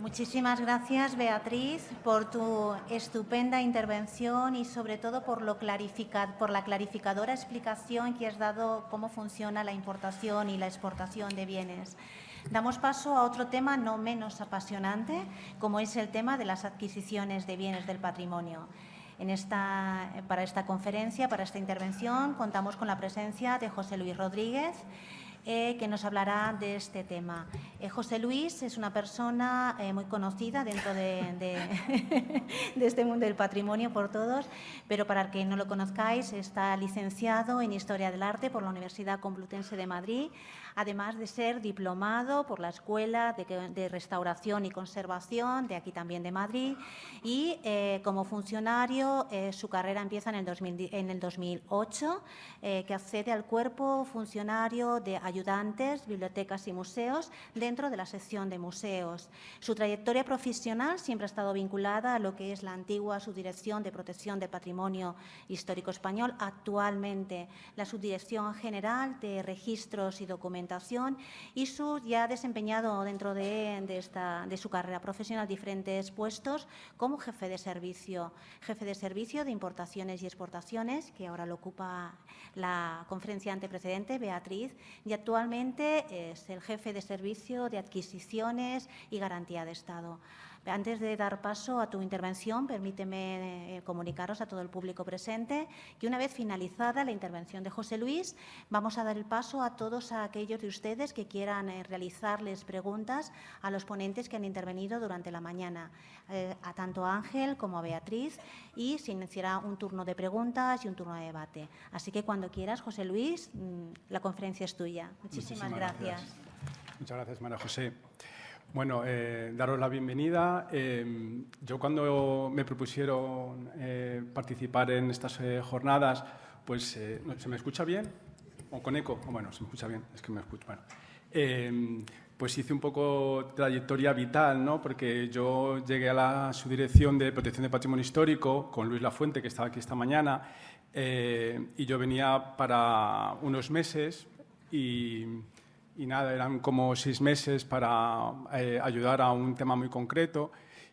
Muchísimas gracias, Beatriz, por tu estupenda intervención y sobre todo por, lo por la clarificadora explicación que has dado cómo funciona la importación y la exportación de bienes. Damos paso a otro tema no menos apasionante, como es el tema de las adquisiciones de bienes del patrimonio. En esta, para esta conferencia, para esta intervención, contamos con la presencia de José Luis Rodríguez, eh, que nos hablará de este tema. Eh, José Luis es una persona eh, muy conocida dentro de, de, este mundo del patrimonio por todos, pero para que no lo conozcáis, está licenciado en Historia del Arte por la Universidad Complutense de Madrid, además de ser diplomado por la Escuela de, Restauración y Conservación de aquí también de Madrid y eh, como funcionario eh, su carrera empieza en el, en el 2008 eh, que accede al cuerpo funcionario de ayudantes, bibliotecas y museos dentro de la sección de museos. Su trayectoria profesional siempre ha estado vinculada a lo que es la antigua Subdirección de Protección del Patrimonio Histórico Español, actualmente la Subdirección General de Registros y Y su, ya ha desempeñado dentro de, esta, de su carrera profesional diferentes puestos como jefe de servicio, jefe de servicio de importaciones y exportaciones, que ahora lo ocupa la conferenciante precedente, Beatriz, y actualmente es el jefe de servicio de adquisiciones y garantía de Estado. Antes de dar paso a tu intervención, permíteme eh, comunicaros a todo el público presente que una vez finalizada la intervención de José Luis, vamos a dar el paso a todos aquellos de ustedes que quieran eh, realizarles preguntas a los ponentes que han intervenido durante la mañana, eh, a tanto a Ángel como a Beatriz, y se iniciará un turno de preguntas y un turno de debate. Así que cuando quieras, José Luis, mm, la conferencia es tuya. Muchísimas, gracias. Muchas gracias, María José. Bueno, eh, daros la bienvenida. Em, yo cuando me propusieron eh, participar en estas eh, jornadas, pues, ¿se me escucha bien? ¿O con eco? Oh, bueno, se me escucha bien, es que me escucho. Bueno, em, pues hice un poco trayectoria vital, ¿no? Porque yo llegué a la subdirección de protección de patrimonio histórico con Luis Lafuente, que estaba aquí esta mañana, y yo venía para unos meses y y nada, eran como seis meses para eh, ayudar a un tema muy concreto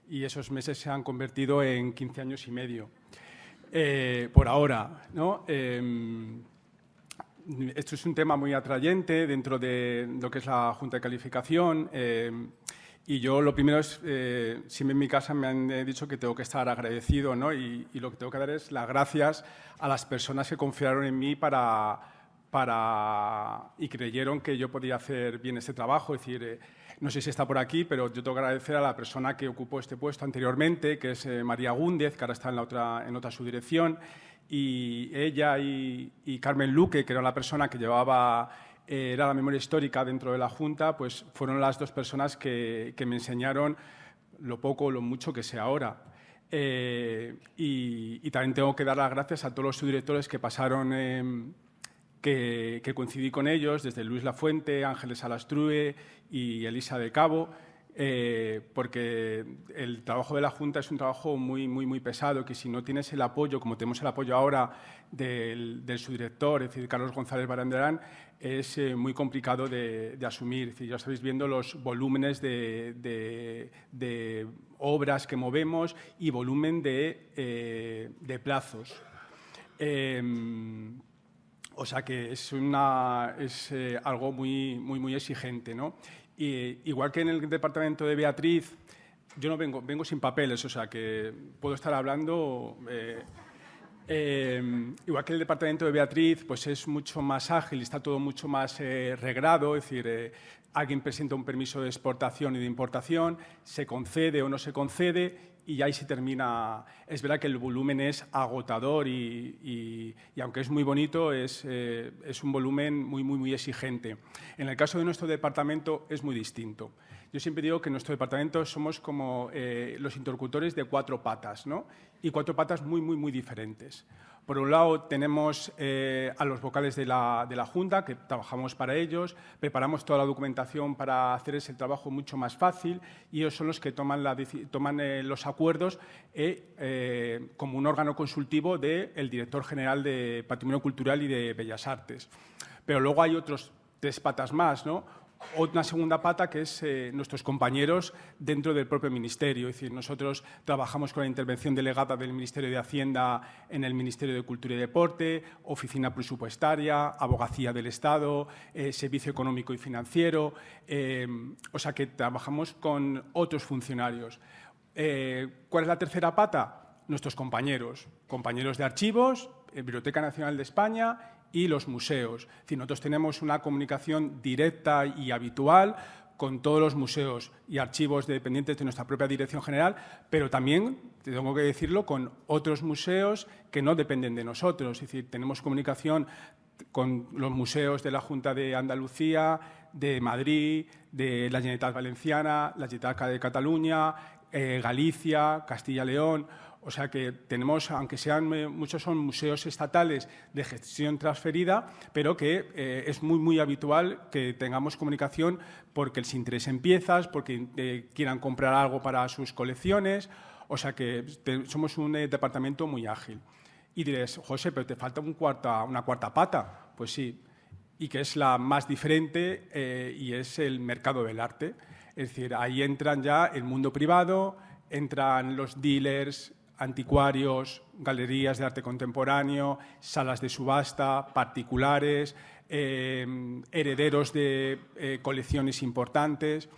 y esos meses se han convertido en 15 años y medio. Eh, por ahora, ¿no? Em, esto es un tema muy atrayente dentro de lo que es la Junta de Calificación em, y yo lo primero es, eh, siempre en mi casa me han dicho que tengo que estar agradecido ¿no? y, y lo que tengo que dar es las gracias a las personas que confiaron en mí para para, y creyeron que yo podía hacer bien este trabajo. Es decir, eh, no sé si está por aquí, pero yo tengo que agradecer a la persona que ocupó este puesto anteriormente, que es eh, María Gúndez, que ahora está en, la otra, en otra subdirección, y ella y, Carmen Luque, que era la persona que llevaba eh, era la memoria histórica dentro de la Junta, pues fueron las dos personas que, me enseñaron lo poco o lo mucho que sé ahora. y, también tengo que dar las gracias a todos los subdirectores que pasaron que, coincidí con ellos, desde Luis Lafuente, Ángeles Alastrue y Elisa de Cabo, eh, porque el trabajo de la Junta es un trabajo muy, muy, muy pesado, que si no tienes el apoyo, como tenemos el apoyo ahora del, subdirector, es decir, Carlos González Baranderán, es eh, muy complicado de, asumir. Es decir, ya estáis viendo los volúmenes de, obras que movemos y volumen de, eh, plazos. O sea que es, una, es eh, algo muy, muy, muy exigente. ¿no? Y, igual que en el departamento de Beatriz, yo no vengo, vengo sin papeles, o sea que puedo estar hablando... Eh, eh, igual que el departamento de Beatriz, pues es mucho más ágil, está todo mucho más regrado, es decir, alguien presenta un permiso de exportación y de importación, se concede o no se concede y ahí se termina. Es verdad que el volumen es agotador y, aunque es muy bonito, es, eh, es, un volumen muy, muy, muy exigente. En el caso de nuestro departamento es muy distinto. Yo siempre digo que en nuestro departamento somos como eh, los interlocutores de cuatro patas, ¿no? y cuatro patas muy, muy, muy diferentes. Por un lado, tenemos eh, a los vocales de la, Junta, que trabajamos para ellos, preparamos toda la documentación para hacer ese trabajo mucho más fácil y ellos son los que toman eh, los acuerdos eh, como un órgano consultivo del director general de Patrimonio Cultural y de Bellas Artes. Pero luego hay otros tres patas más, ¿no? Una segunda pata que es eh, nuestros compañeros dentro del propio Ministerio. Es decir, nosotros trabajamos con la intervención delegada del Ministerio de Hacienda en el Ministerio de Cultura y Deporte, Oficina Presupuestaria, Abogacía del Estado, eh, Servicio Económico y Financiero. Eh, o sea que trabajamos con otros funcionarios. ¿Cuál es la tercera pata? Nuestros compañeros, compañeros de archivos, Biblioteca Nacional de España y los museos. Es nosotros tenemos una comunicación directa y habitual con todos los museos y archivos dependientes de nuestra propia Dirección General, pero también, tengo que decirlo, con otros museos que no dependen de nosotros. Es decir, tenemos comunicación con los museos de la Junta de Andalucía, de Madrid, de la Generalitat Valenciana, la Generalitat de Cataluña, eh, Galicia, Castilla-León. O sea que tenemos, aunque sean eh, muchos son museos estatales de gestión transferida, pero que eh, es muy, muy habitual que tengamos comunicación porque les interesen piezas, porque eh, quieran comprar algo para sus colecciones. O sea que somos un departamento muy ágil. Y diréis, José, pero te falta una cuarta pata. Pues sí, y que es la más diferente y es el mercado del arte. Es decir, ahí entran ya el mundo privado, entran los dealers, anticuarios, galerías de arte contemporáneo, salas de subasta, particulares, eh, herederos de eh, colecciones importantes.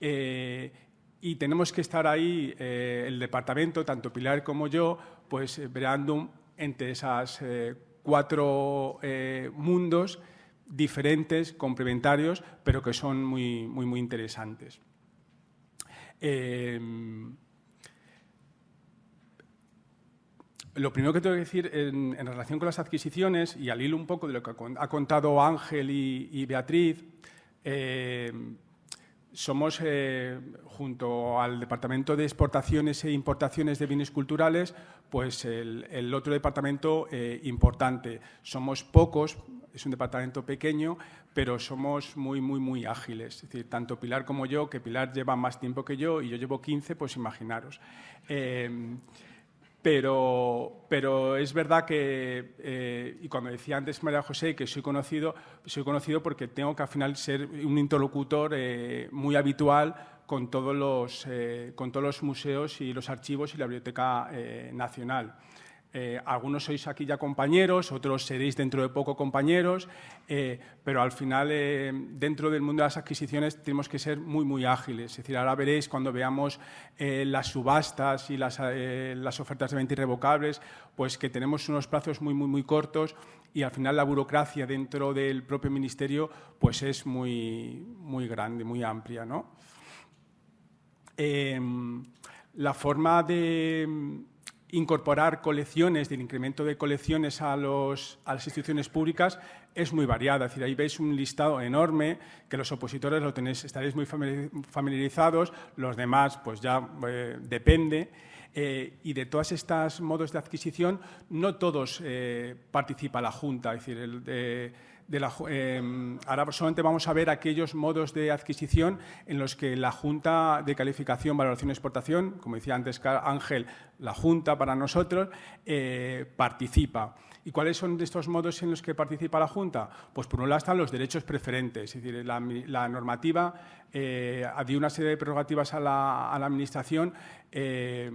Eh, y tenemos que estar ahí, el departamento, tanto Pilar como yo, pues breando entre esas cuatro mundos diferentes, complementarios, pero que son muy, muy, muy interesantes. Lo primero que tengo que decir en, relación con las adquisiciones, y al hilo un poco de lo que ha contado Ángel y, Beatriz, eh, somos, eh, junto al Departamento de Exportaciones e Importaciones de Bienes Culturales, pues el, otro departamento eh, importante. Somos pocos, es un departamento pequeño, pero somos muy, muy, muy ágiles. Es decir, tanto Pilar como yo, que Pilar lleva más tiempo que yo y yo llevo 15, pues imaginaros. Pero, pero es verdad que, eh, y cuando decía antes María José que soy conocido, soy conocido porque tengo que al final ser un interlocutor eh, muy habitual con todos, los, eh, con todos los museos y los archivos y la Biblioteca Nacional. Eh, algunos sois aquí ya compañeros, otros seréis dentro de poco compañeros, eh, pero al final eh, dentro del mundo de las adquisiciones tenemos que ser muy, muy ágiles. Es decir, ahora veréis cuando veamos las subastas y las, las, ofertas de venta irrevocables, pues que tenemos unos plazos muy, muy, muy cortos y al final la burocracia dentro del propio ministerio pues es muy, muy grande, muy amplia. ¿no? la forma de incorporar colecciones, del incremento de colecciones a, los, a, las instituciones públicas es muy variada. Es decir, ahí veis un listado enorme que los opositores lo tenéis, estaréis muy familiarizados, los demás pues ya eh, depende. Eh, y de todos estos modos de adquisición, no todos eh, participa la Junta. Es decir, Em, ahora solamente vamos a ver aquellos modos de adquisición en los que la Junta de Calificación, Valoración y Exportación, como decía antes Ángel, la Junta para nosotros, eh, participa. ¿Y cuáles son estos modos en los que participa la Junta? Pues por un lado están los derechos preferentes, es decir, la, normativa eh, dio una serie de prerrogativas a la, Administración eh,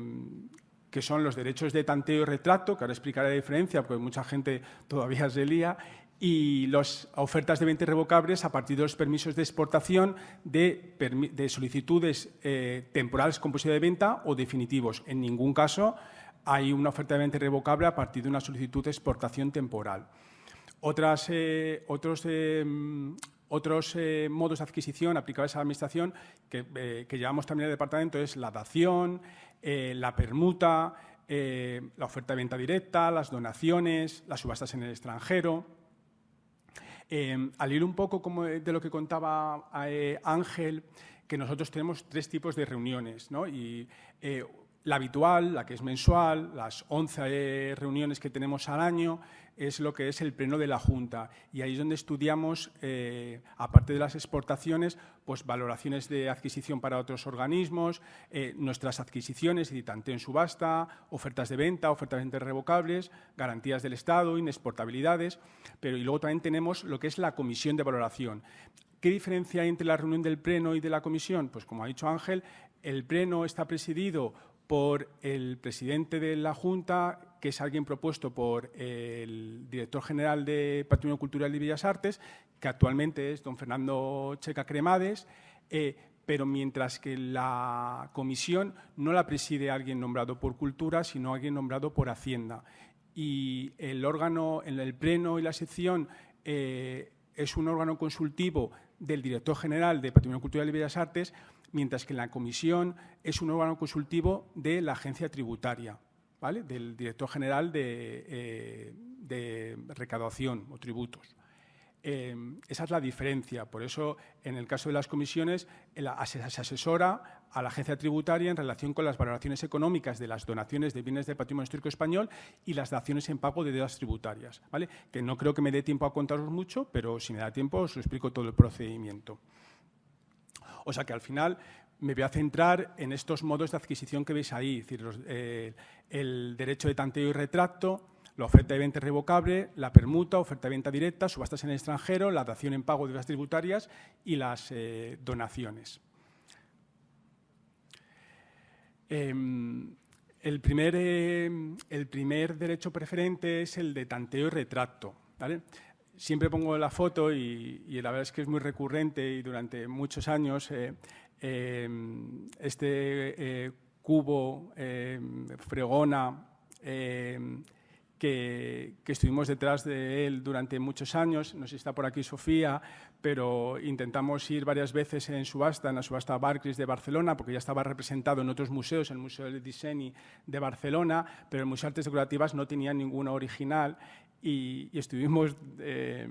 que son los derechos de tanteo y retrato, que ahora explicaré la diferencia, porque mucha gente todavía se lía, y las ofertas de venta irrevocables a partir de los permisos de exportación de, solicitudes eh, temporales con posibilidad de venta o definitivos. En ningún caso hay una oferta de venta irrevocable a partir de una solicitud de exportación temporal. Otras, eh, otros eh, otros modos de adquisición aplicables a la Administración que, llevamos también el departamento es la dación, la permuta, la oferta de venta directa, las donaciones, las subastas en el extranjero. Eh, al ir un poco como de lo que contaba eh, Ángel, que nosotros tenemos tres tipos de reuniones, ¿no? Y eh, la habitual, la que es mensual, las 11 reuniones que tenemos al año, es lo que es el pleno de la Junta. Y ahí es donde estudiamos, eh, aparte de las exportaciones, pues valoraciones de adquisición para otros organismos, eh, nuestras adquisiciones, y tanto en subasta, ofertas de venta, ofertas de venta revocables, garantías del Estado, inexportabilidades, pero y luego también tenemos lo que es la comisión de valoración ¿Qué diferencia hay entre la reunión del Pleno y de la Comisión? Pues como ha dicho Ángel, el Pleno está presidido por el presidente de la Junta, que es alguien propuesto por el director general de Patrimonio Cultural y Bellas Artes, que actualmente es don Fernando Checa Cremades, eh, pero mientras que la comisión no la preside alguien nombrado por Cultura, sino alguien nombrado por Hacienda. Y el órgano, el pleno y la sección, eh, es un órgano consultivo del director general de Patrimonio Cultural y Bellas Artes, mientras que la comisión es un órgano consultivo de la agencia tributaria, del director general de, eh, recaudación o tributos. Em, esa es la diferencia. Por eso, en el caso de las comisiones, se asesora a la agencia tributaria en relación con las valoraciones económicas de las donaciones de bienes de patrimonio histórico español y las daciones en pago de deudas tributarias. Que no creo que me dé tiempo a contaros mucho, pero si me da tiempo os explico todo el procedimiento. O sea que al final me voy a centrar en estos modos de adquisición que veis ahí, es decir, eh, el derecho de tanteo y retracto, la oferta de venta revocable, la permuta, oferta de venta directa, subastas en el extranjero, la dación en pago de las tributarias y las eh, donaciones. Em, el, primer, em, el primer derecho preferente es el de tanteo y retracto. Siempre pongo la foto y, la verdad es que es muy recurrente y durante muchos años eh, em, este eh, cubo fregona que, estuvimos detrás de él durante muchos años. No sé si está por aquí Sofía, pero intentamos ir varias veces en subasta, en la subasta Barclays de Barcelona, porque ya estaba representado en otros museos, en el Museo del Diseño de Barcelona, pero el Museo de Artes Decorativas no tenía ninguna original y, estuvimos... Eh,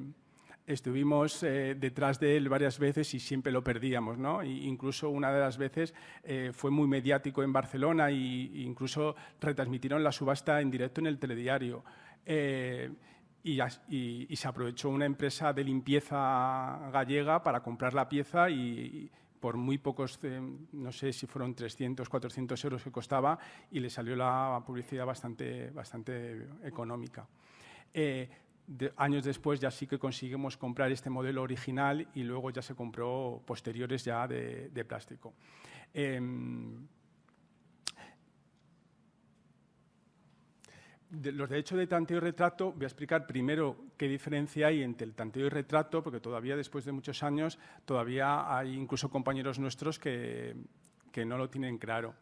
estuvimos eh, detrás de él varias veces y siempre lo perdíamos. ¿no? incluso una de las veces eh, fue muy mediático en Barcelona e incluso retransmitieron la subasta en directo en el telediario. Eh, y, se aprovechó una empresa de limpieza gallega para comprar la pieza y, por muy pocos, no sé si fueron 300, 400 euros que costaba y le salió la publicidad bastante, bastante económica años después ya sí que conseguimos comprar este modelo original y luego ya se compró posteriores ya de, plástico. Em, los derechos de tanteo y retrato, voy a explicar primero qué diferencia hay entre el tanteo y retrato, porque todavía después de muchos años, todavía hay incluso compañeros nuestros que, no lo tienen claro.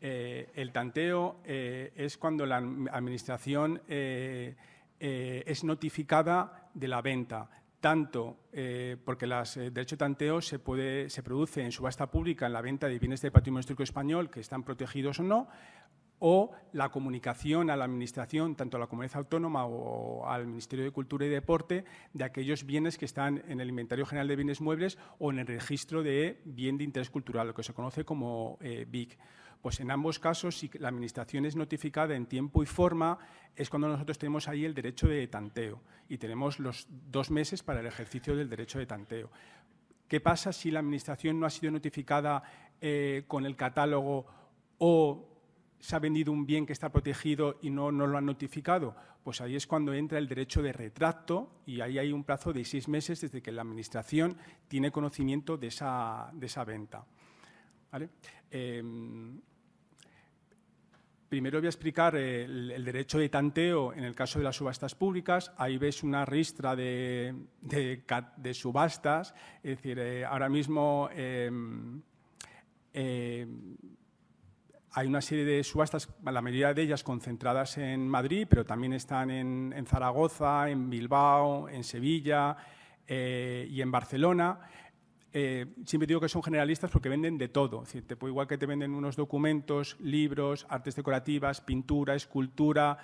Eh, el tanteo eh, es cuando la administración eh, eh, es notificada de la venta, tanto eh, porque el eh, derecho de tanteo se, puede, se produce en subasta pública en la venta de bienes de patrimonio histórico español que están protegidos o no, o la comunicación a la Administración, tanto a la Comunidad Autónoma o al Ministerio de Cultura y Deporte, de aquellos bienes que están en el Inventario General de Bienes Muebles o en el Registro de Bien de Interés Cultural, lo que se conoce como BIC. Pues en ambos casos, si la Administración es notificada en tiempo y forma, es cuando nosotros tenemos ahí el derecho de tanteo y tenemos los dos meses para el ejercicio del derecho de tanteo. ¿Qué pasa si la Administración no ha sido notificada eh, con el catálogo o se ha vendido un bien que está protegido y no, no lo han notificado? Pues ahí es cuando entra el derecho de retracto y ahí hay un plazo de seis meses desde que la Administración tiene conocimiento de esa, de esa venta. Em, Primero voy a explicar el, derecho de tanteo en el caso de las subastas públicas. Ahí ves una ristra de, subastas. Es decir, eh, ahora mismo em, em, hay una serie de subastas, la mayoría de ellas concentradas en Madrid, pero también están en, Zaragoza, en Bilbao, en Sevilla eh, y en Barcelona. Eh, siempre digo que son generalistas porque venden de todo. Es decir, te, igual que te venden unos documentos, libros, artes decorativas, pintura, escultura,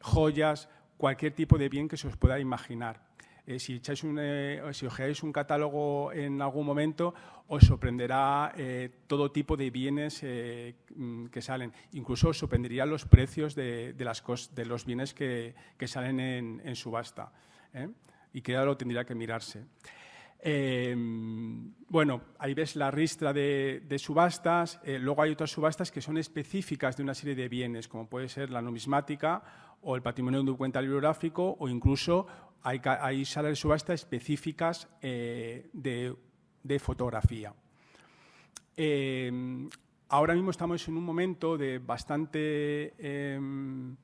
joyas, cualquier tipo de bien que se os pueda imaginar. Eh, si, echáis un, eh, si ojeáis un catálogo en algún momento, os sorprenderá todo tipo de bienes mm, que salen. Incluso os sorprendería los precios de, las de los bienes que, salen en, en subasta. Y que ya lo tendría que mirarse. Em, bueno, ahí ves la ristra de, subastas, eh, luego hay otras subastas que son específicas de una serie de bienes, como puede ser la numismática o el patrimonio documental bibliográfico o incluso hay, salas de subasta específicas eh, de de fotografía. Em, ahora mismo estamos en un momento de bastante em,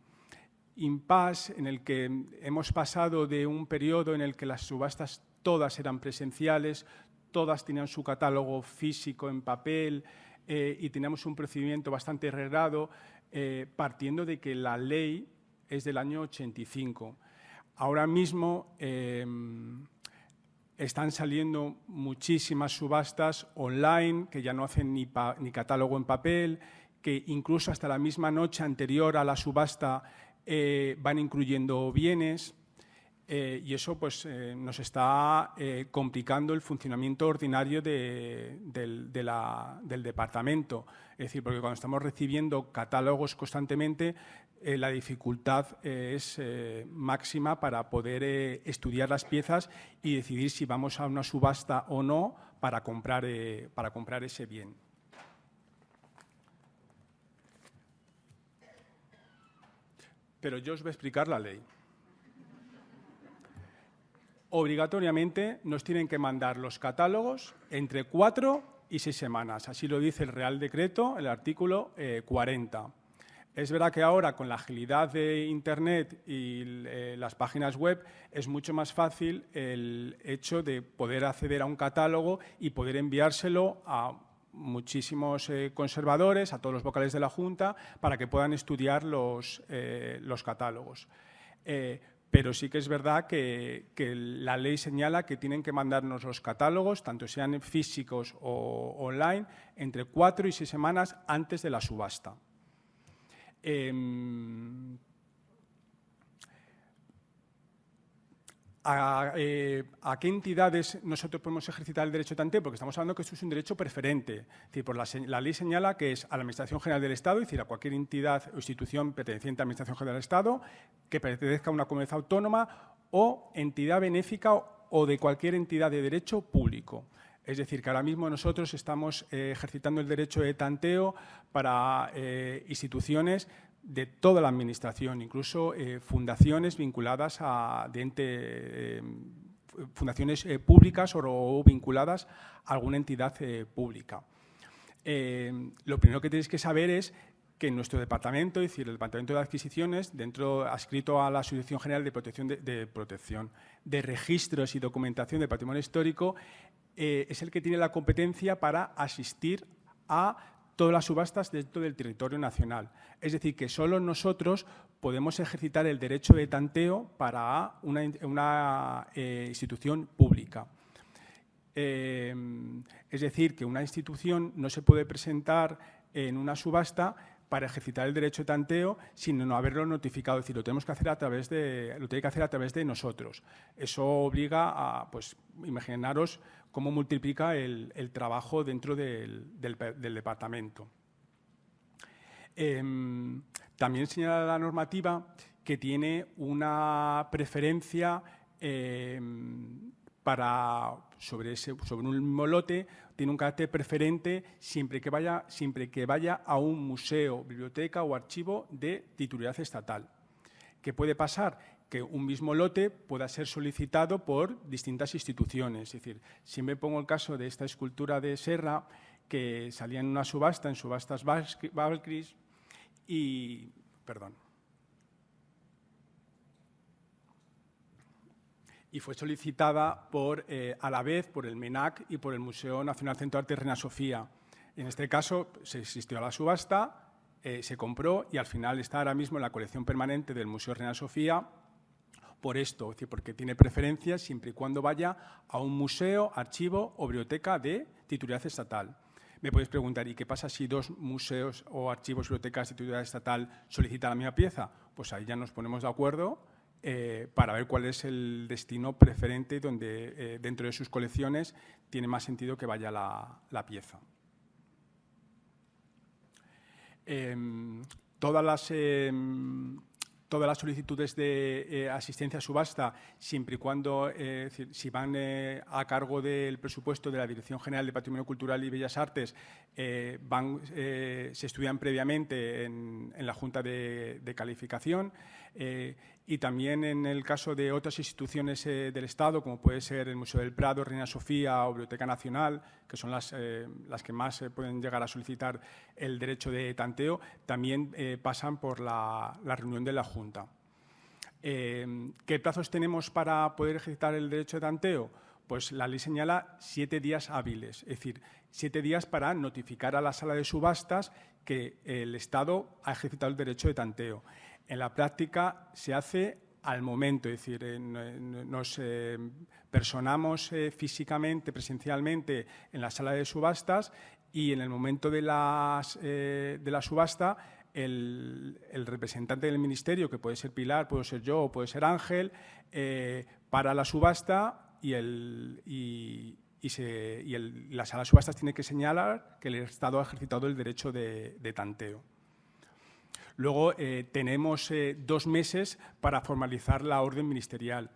impasse en el que hemos pasado de un periodo en el que las subastas todas eran presenciales, todas tenían su catálogo físico en papel eh, y teníamos un procedimiento bastante regrado, eh, partiendo de que la ley es del año 85. Ahora mismo em, están saliendo muchísimas subastas online que ya no hacen ni, catálogo en papel, que incluso hasta la misma noche anterior a la subasta eh, van incluyendo bienes eh, y eso pues, eh, nos está complicando el funcionamiento ordinario del, del, departamento. Es decir, porque cuando estamos recibiendo catálogos constantemente, eh, la dificultad eh, es eh, máxima para poder estudiar las piezas y decidir si vamos a una subasta o no para comprar, para comprar ese bien. Pero yo os voy a explicar la ley. Obligatoriamente nos tienen que mandar los catálogos entre cuatro y seis semanas. Así lo dice el Real Decreto, el artículo 40. Es verdad que ahora con la agilidad de Internet y eh, las páginas web es mucho más fácil el hecho de poder acceder a un catálogo y poder enviárselo a muchísimos eh, conservadores, a todos los vocales de la Junta, para que puedan estudiar los, eh, los catálogos. Pero sí que es verdad que, que, la ley señala que tienen que mandarnos los catálogos, tanto sean físicos o online, entre cuatro y seis semanas antes de la subasta. Eh, a, qué entidades nosotros podemos ejercitar el derecho de tanteo? Porque estamos hablando que esto es un derecho preferente. por la, ley señala que es a la Administración General del Estado, es decir, a cualquier entidad o institución perteneciente a la Administración General del Estado, que pertenezca a una comunidad autónoma o entidad benéfica o de cualquier entidad de derecho público. Es decir, que ahora mismo nosotros estamos eh, ejercitando el derecho de tanteo para eh, instituciones de toda la Administración, incluso eh, fundaciones vinculadas a fundaciones públicas o, vinculadas a alguna entidad pública. lo primero que tenéis que saber es que nuestro departamento, es decir, el Departamento de Adquisiciones, dentro adscrito a la Asociación General de Protección de, de Registros y Documentación del Patrimonio Histórico, eh, es el que tiene la competencia para asistir a todas las subastas dentro del territorio nacional. Es decir, que solo nosotros podemos ejercitar el derecho de tanteo para una, eh, institución pública. Eh, es decir, que una institución no se puede presentar en una subasta para ejercitar el derecho de tanteo sin no haberlo notificado. Es decir, lo tenemos que hacer a través de, lo tiene que hacer a través de nosotros. Eso obliga a, pues, imaginaros cómo multiplica el, trabajo dentro del, departamento. Em, también señala la normativa que tiene una preferencia em, para, sobre, ese, sobre un mismo lote, tiene un carácter preferente siempre que, vaya, siempre que vaya a un museo, biblioteca o archivo de titularidad estatal. ¿Qué puede pasar? Que un mismo lote pueda ser solicitado por distintas instituciones. Es decir, si me pongo el caso de esta escultura de Serra, que salía en una subasta, en subastas Valkyries, y... Perdón. Y fue solicitada por, eh, a la vez por el MENAC y por el Museo Nacional Centro de Arte Reina Sofía. En este caso se existió la subasta, eh, se compró y al final está ahora mismo en la colección permanente del Museo Reina Sofía por esto, es decir, porque tiene preferencia siempre y cuando vaya a un museo, archivo o biblioteca de titularidad estatal. Me podéis preguntar, ¿y qué pasa si dos museos o archivos, bibliotecas de titularidad estatal solicitan la misma pieza? Pues ahí ya nos ponemos de acuerdo eh, para ver cuál es el destino preferente donde eh, dentro de sus colecciones tiene más sentido que vaya la, pieza. Em, todas las em, todas las solicitudes de eh, asistencia a subasta, siempre y cuando, si van a cargo del presupuesto de la Dirección General de Patrimonio Cultural y Bellas Artes, van, se estudian previamente en, la Junta de, Calificación y también en el caso de otras instituciones eh, del Estado, como puede ser el Museo del Prado, Reina Sofía o Biblioteca Nacional, que son las, eh, las que más pueden llegar a solicitar el derecho de tanteo, también pasan por la, reunión de la Junta. ¿Qué plazos tenemos para poder ejercitar el derecho de tanteo? Pues la ley señala siete días hábiles, es decir, siete días para notificar a la sala de subastas que el Estado ha ejercitado el derecho de tanteo. En la práctica se hace al momento, es decir, nos eh, personamos eh, físicamente, presencialmente en la sala de subastas y en el momento de, eh, la subasta el, representante del ministerio, que puede ser Pilar, puede ser yo o puede ser Ángel, para la subasta y, la sala de subastas tiene que señalar que el Estado ha ejercitado el derecho de tanteo. Luego eh, tenemos eh, dos meses para formalizar la orden ministerial.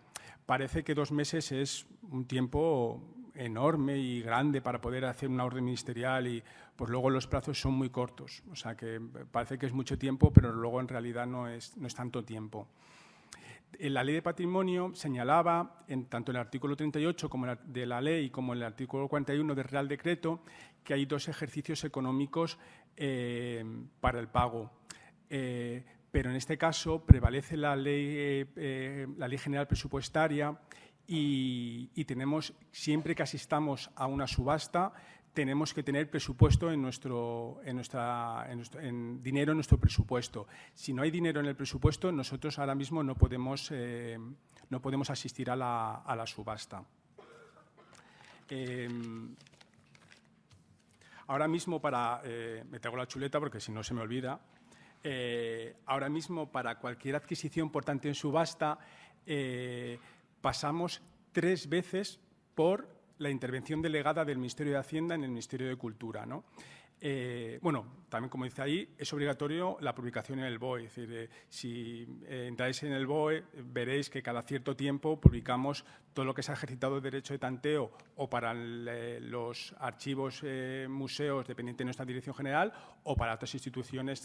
Parece que dos meses es un tiempo enorme y grande para poder hacer una orden ministerial y pues luego los plazos son muy cortos. O sea que parece que es mucho tiempo, pero luego en realidad no es, no es tanto tiempo. En la ley de patrimonio señalaba, en tanto en el artículo 38 como de la ley como en el artículo 41 del Real Decreto, que hay dos ejercicios económicos eh, para el pago. Eh, pero en este caso prevalece la ley, eh, eh, la ley general presupuestaria y, tenemos, siempre que asistamos a una subasta, tenemos que tener presupuesto en nuestro, en nuestra, en dinero en nuestro presupuesto. Si no hay dinero en el presupuesto, nosotros ahora mismo no podemos, no podemos asistir a la, a la subasta. ahora mismo para, me traigo la chuleta porque si no se me olvida, eh, ahora mismo para cualquier adquisición, por tanto, en subasta, eh, pasamos tres veces por la intervención delegada del Ministerio de Hacienda en el Ministerio de Cultura. ¿no? Eh, bueno, también como dice ahí, es obligatorio la publicación en el BOE. Es decir, si entráis en el BOE, veréis que cada cierto tiempo publicamos todo lo que se ha ejercitado de derecho de tanteo o para los archivos, museos dependientes de nuestra dirección general o para otras instituciones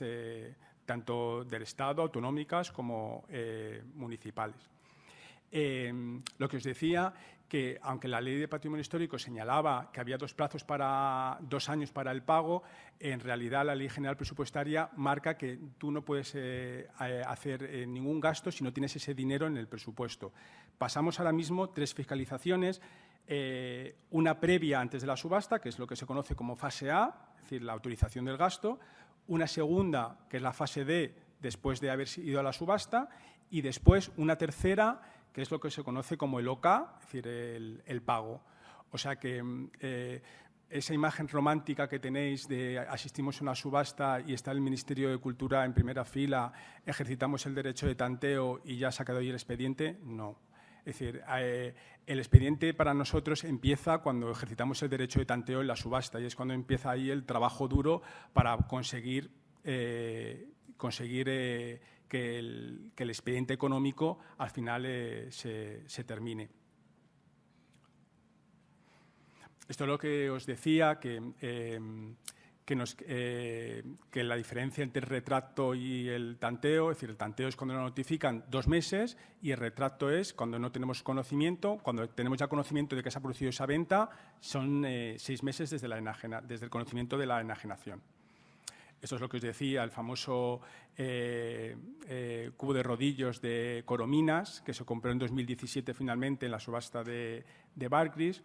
tanto del Estado, autonómicas como municipales. lo que os decía que aunque la ley de patrimonio histórico señalaba que había dos plazos para dos años para el pago, en realidad la ley general presupuestaria marca que tú no puedes eh, eh, hacer eh, ningún gasto si no tienes ese dinero en el presupuesto. Pasamos ahora mismo tres fiscalizaciones, una previa antes de la subasta, que es lo que se conoce como fase A, es decir, la autorización del gasto, una segunda, que es la fase D, después de haber ido a la subasta, y después una tercera, que es lo que se conoce como el OK, es decir, el, pago. O sea que mm, eh, esa imagen romántica que tenéis de asistimos a una subasta y está el Ministerio de Cultura en primera fila, ejercitamos el derecho de tanteo y ya se ha quedado ahí el expediente, no. Es decir, eh, el expediente para nosotros empieza cuando ejercitamos el derecho de tanteo en la subasta y es cuando empieza ahí el trabajo duro para conseguir, eh, conseguir que el, expediente económico al final eh, se, termine. Esto es lo que os decía, que, em, eh, que, la diferencia entre el retrato y el tanteo, es decir, el tanteo es cuando nos notifican dos meses y el retrato es cuando no tenemos conocimiento, cuando tenemos ya conocimiento de que se ha producido esa venta, son eh, seis meses desde, la desde el conocimiento de la enajenación. Esto es lo que os decía, el famoso eh, eh, cubo de rodillos de Corominas, que se compró en 2017 finalmente en la subasta de, de Barclays.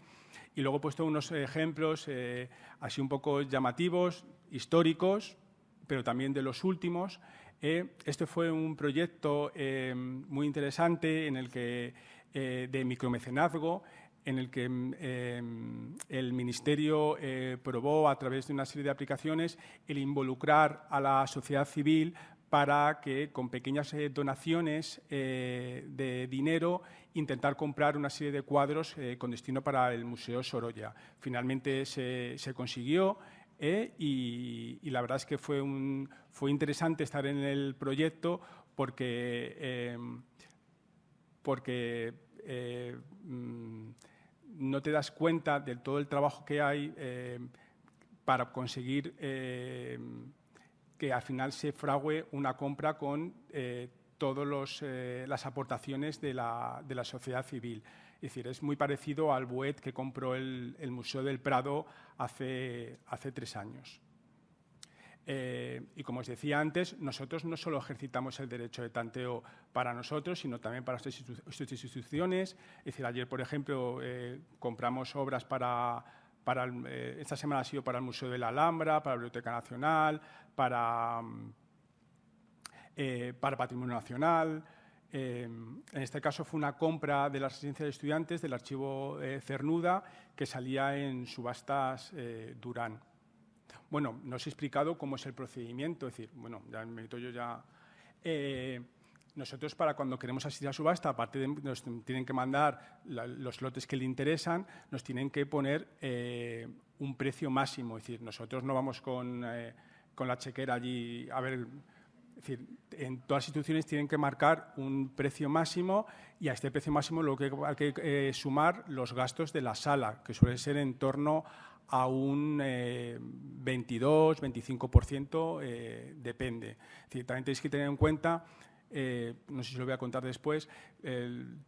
Y luego he puesto unos ejemplos eh, así un poco llamativos, históricos, pero también de los últimos. este fue un proyecto muy interesante en el que, de micromecenazgo en el que mm, el Ministerio eh, probó a través de una serie de aplicaciones el involucrar a la sociedad civil para que con pequeñas eh, donaciones eh, de dinero intentar comprar una serie de cuadros con destino para el Museo Sorolla. Finalmente se, consiguió y, la verdad es que fue, un, fue interesante estar en el proyecto porque, porque mm, no te das cuenta de todo el trabajo que hay eh, para conseguir eh, que al final se frague una compra con eh, todas las aportaciones de la, de la, sociedad civil. Es decir, es muy parecido al BUET que compró el, el Museo del Prado hace, hace tres años. Eh, y como os decía antes, nosotros no solo ejercitamos el derecho de tanteo para nosotros, sino también para nuestras instituciones. Es decir, ayer, por ejemplo, eh, compramos obras para, para eh, esta semana ha sido para el Museo de la Alhambra, para la Biblioteca Nacional, para, para Patrimonio Nacional. en este caso fue una compra de la residencia de estudiantes del archivo Cernuda que salía en subastas Durán. Bueno, no os he explicado cómo es el procedimiento, es decir, bueno, ya me meto yo ya... Eh, nosotros para cuando queremos asistir a subasta, aparte de nos tienen que mandar los lotes que le interesan, nos tienen que poner eh, un precio máximo. Es decir, nosotros no vamos con, eh, con, la chequera allí a ver... Es decir, en todas las instituciones tienen que marcar un precio máximo y a este precio máximo lo que hay que sumar los gastos de la sala, que suele ser en torno a un 22, 25%, eh, depende. también tenéis que tener en cuenta eh, no sé si lo voy a contar después,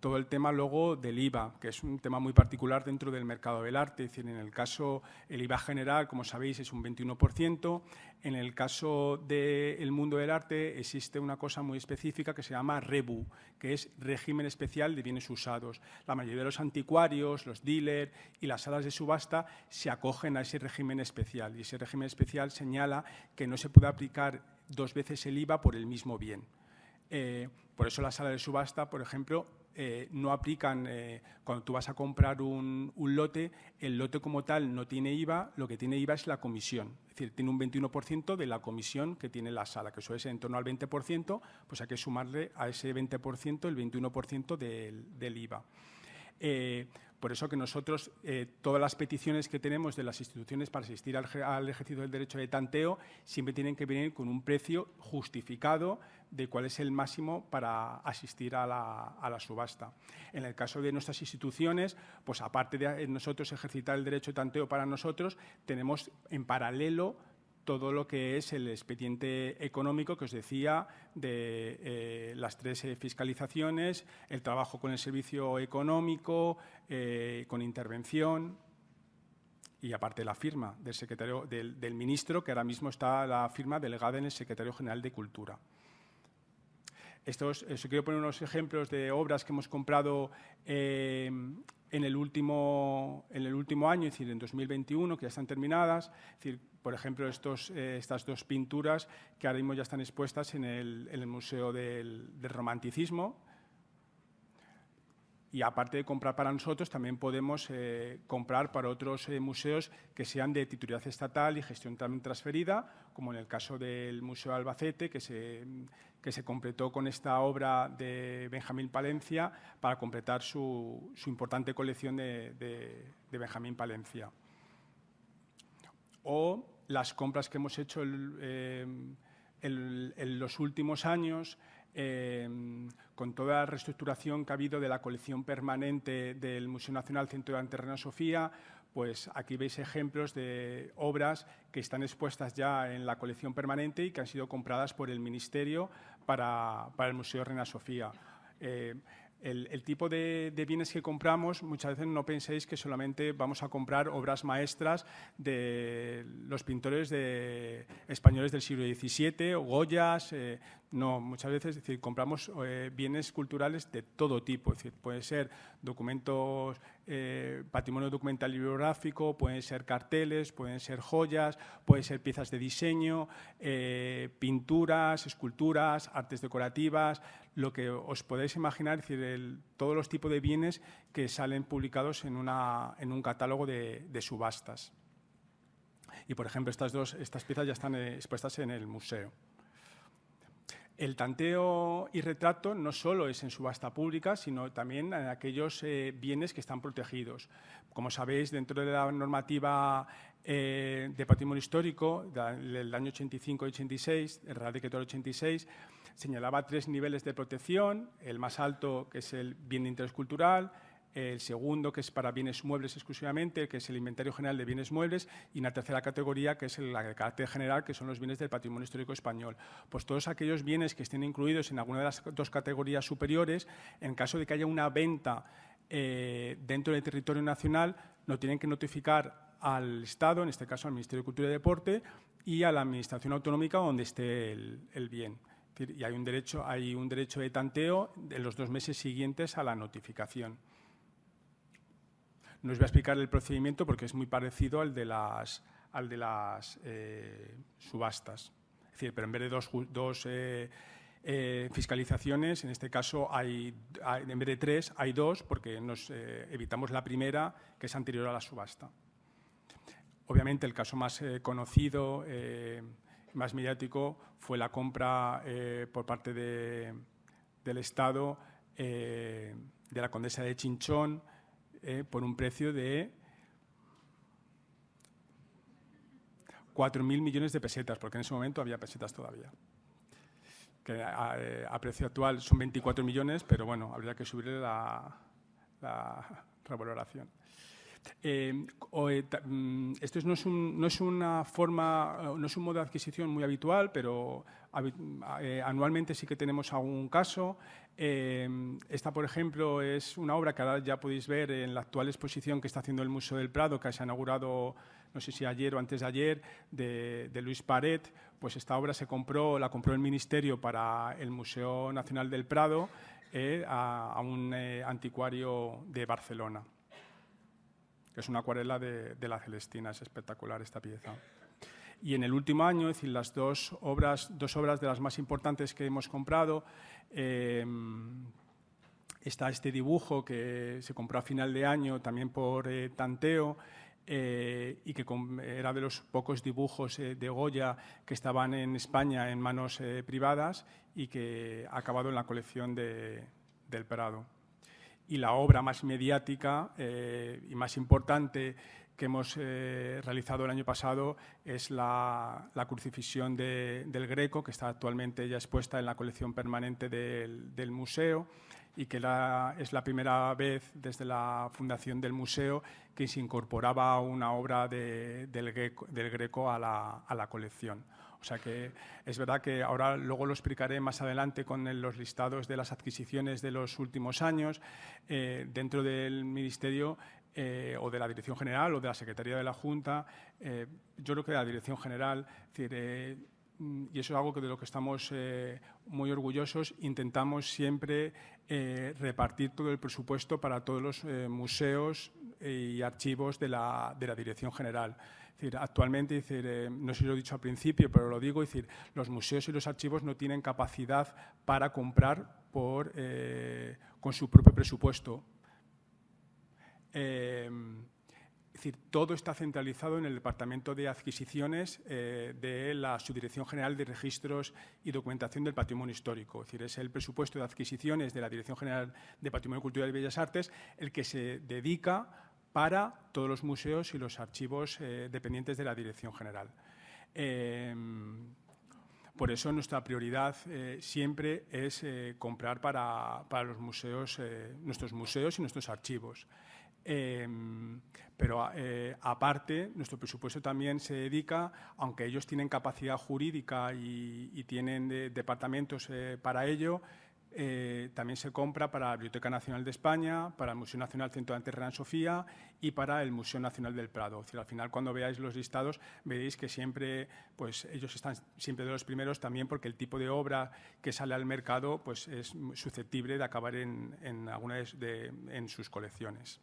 todo el tema luego del IVA, que es un tema muy particular dentro del mercado del arte. Es decir, en el caso, el IVA general, como sabéis, es un 21%. En el caso del mundo del arte existe una cosa muy específica que se llama REBU, que es régimen especial de bienes usados. La mayoría de los anticuarios, los dealers y las salas de subasta se acogen a ese régimen especial. Y ese régimen especial señala que no se puede aplicar dos veces el IVA por el mismo bien. Eh, por eso la sala de subasta, por ejemplo, eh, no aplican, eh, cuando tú vas a comprar un, lote, el lote como tal no tiene IVA, lo que tiene IVA es la comisión. Es decir, tiene un 21% de la comisión que tiene la sala, que suele ser en torno al 20%, pues hay que sumarle a ese 20% el 21% del, del IVA. Por eso que nosotros, eh, todas las peticiones que tenemos de las instituciones para asistir al, ejercicio del derecho de tanteo siempre tienen que venir con un precio justificado de cuál es el máximo para asistir a la, subasta. En el caso de nuestras instituciones, pues aparte de nosotros ejercitar el derecho de tanteo para nosotros, tenemos en paralelo todo lo que es el expediente económico que os decía de eh, las tres eh, fiscalizaciones, el trabajo con el servicio económico, eh, con intervención y aparte la firma del, secretario, del, ministro, que ahora mismo está la firma delegada en el secretario general de Cultura. Estos, quiero poner unos ejemplos de obras que hemos comprado en, el último, en el último año, es decir, en 2021, que ya están terminadas. Por ejemplo, eh, estas dos pinturas que ahora mismo ya están expuestas en el, Museo del, Romanticismo. Y aparte de comprar para nosotros, también podemos eh, comprar para otros eh, museos que sean de titularidad estatal y gestión también transferida, como en el caso del Museo Albacete, que se, que se completó con esta obra de Benjamín Palencia para completar su, importante colección de, de Benjamín Palencia. O las compras que hemos hecho eh, en los últimos años, eh, con toda la reestructuración que ha habido de la colección permanente del Museo Nacional Centro de Anterrena Sofía, pues aquí veis ejemplos de obras que están expuestas ya en la colección permanente y que han sido compradas por el Ministerio para, el Museo Reina Sofía. Eh, el, tipo de, bienes que compramos, muchas veces no penséis que solamente vamos a comprar obras maestras de los pintores de, españoles del siglo XVII o Goyas. Eh, no, muchas veces decir, compramos eh, bienes culturales de todo tipo. Es decir, puede ser documentos, eh, patrimonio documental y bibliográfico, pueden ser carteles, pueden ser joyas, pueden ser piezas de diseño, pinturas, esculturas, artes decorativas, lo que os podéis imaginar, es decir, todos los tipos de bienes que salen publicados en, un catálogo de, subastas. Y, por ejemplo, estas, dos, estas piezas ya están eh, expuestas en el museo. El tanteo y retrato no solo es en subasta pública, sino también en aquellos eh, bienes que están protegidos. Como sabéis, dentro de la normativa eh, de patrimonio histórico del año 85 y 86, el Real Decreto 86, señalaba tres niveles de protección, el más alto, que es el bien de interés cultural, el segundo, que es para bienes muebles exclusivamente, que es el inventario general de bienes muebles, y una tercera categoría, que es la de carácter general, que son los bienes del patrimonio histórico español. Pues todos aquellos bienes que estén incluidos en alguna de las dos categorías superiores, en caso de que haya una venta eh, dentro del territorio nacional, no tienen que notificar al Estado, en este caso al Ministerio de Cultura y Deporte, y a la Administración Autonómica donde esté el, bien. Y hay un, derecho, hay un derecho de tanteo en los dos meses siguientes a la notificación. No os voy a explicar el procedimiento porque es muy parecido al de las, al de las eh, subastas. Es decir, pero en vez de dos, dos eh, eh, fiscalizaciones, en este caso hay, en vez de tres, hay dos porque nos evitamos la primera que es anterior a la subasta. Obviamente el caso más conocido, más mediático, fue la compra por parte de, del Estado de la condesa de Chinchón, eh, por un precio de 4.000 millones de pesetas, porque en ese momento había pesetas todavía. Que a, eh, precio actual son 24 millones, pero bueno, habría que subirle la revaloración. Eh, mm, esto no es, no es, una forma, no es un modo de adquisición muy habitual, pero anualmente sí que tenemos algún caso. Esta, por ejemplo, es una obra que ahora ya podéis ver en la actual exposición que está haciendo el Museo del Prado, que se ha inaugurado, no sé si ayer o antes de ayer, de, Luis Paret. Pues esta obra se compró, la compró el Ministerio para el Museo Nacional del Prado eh, a, un eh, anticuario de Barcelona. Es una acuarela de, la Celestina, es espectacular esta pieza. Y en el último año, es decir, las dos obras, dos obras de las más importantes que hemos comprado, em, está este dibujo que se compró a final de año también por eh, tanteo eh, y que era de los pocos dibujos eh, de Goya que estaban en España en manos privadas y que ha acabado en la colección del Prado. Y la obra más mediática y más importante que hemos eh, realizado el año pasado es la, crucifixión del Greco, que está actualmente ya expuesta en la colección permanente del, museo y que es la primera vez desde la fundación del museo que se incorporaba una obra del, Greco, a la, colección. O sea que es verdad que ahora luego lo explicaré más adelante con los listados de las adquisiciones de los últimos años. Eh, dentro del Ministerio eh, o de la Dirección General o de la Secretaría de la Junta, eh, yo creo que de la Dirección General, eh, y eso es algo que de lo que estamos muy orgullosos, intentamos siempre repartir todo el presupuesto para todos los museos y archivos de la, de la Dirección General. Decir, actualmente, decir, no sé si lo he dicho al principio, pero lo digo, decir, los museos y los archivos no tienen capacidad para comprar por, con su propio presupuesto es decir, todo está centralizado en el Departamento de Adquisiciones eh, de la Subdirección General de Registros y Documentación del Patrimonio Histórico. Es decir, es el presupuesto de adquisiciones de la Dirección General de Patrimonio Cultural y Bellas Artes el que se dedica para todos los museos y los archivos eh, dependientes de la Dirección General. Em, por eso nuestra prioridad eh, siempre es comprar para, para los museos, nuestros museos y nuestros archivos. Em, pero eh, aparte, nuestro presupuesto también se dedica, aunque ellos tienen capacidad jurídica y, tienen departamentos eh, para ello, eh, también se compra para la Biblioteca Nacional de España, para el Museo Nacional Centro de Ante Reina Sofía y para el Museo Nacional del Prado. al final, cuando veáis los listados, veréis que siempre, pues, ellos están siempre de los primeros también porque el tipo de obra que sale al mercado pues, es susceptible de acabar en, en alguna de, en sus colecciones.